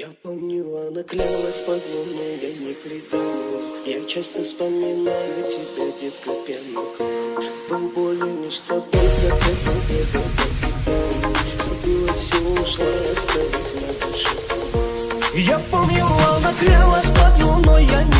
Я помнила, наклялась клялась подобно, я не придумал. Я часто вспоминаю тебя, детка пьяных Был болен лишь тобой, закрыл беду Забила все, ушла, оставив на душе. Я помнила, наклялась клялась подобно, я не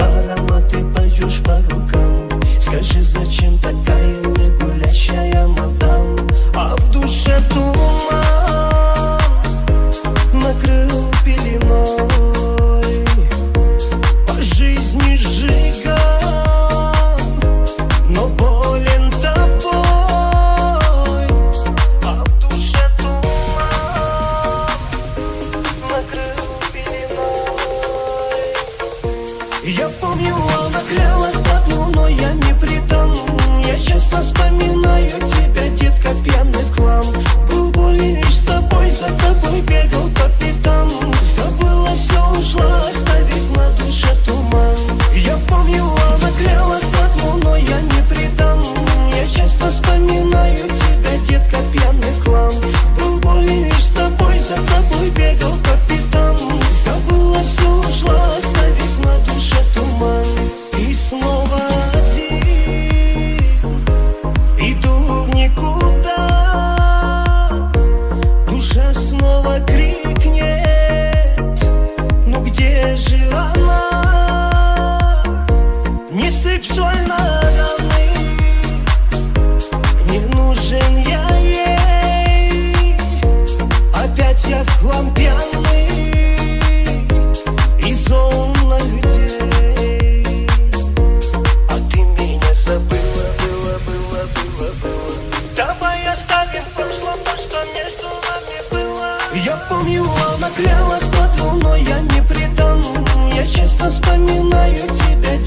all вспоминаю тебя, детка, пьяный клан Был болен лишь тобой, за тобой бегал Я помню, она клялась под луной, я не предану Я часто вспоминаю тебя,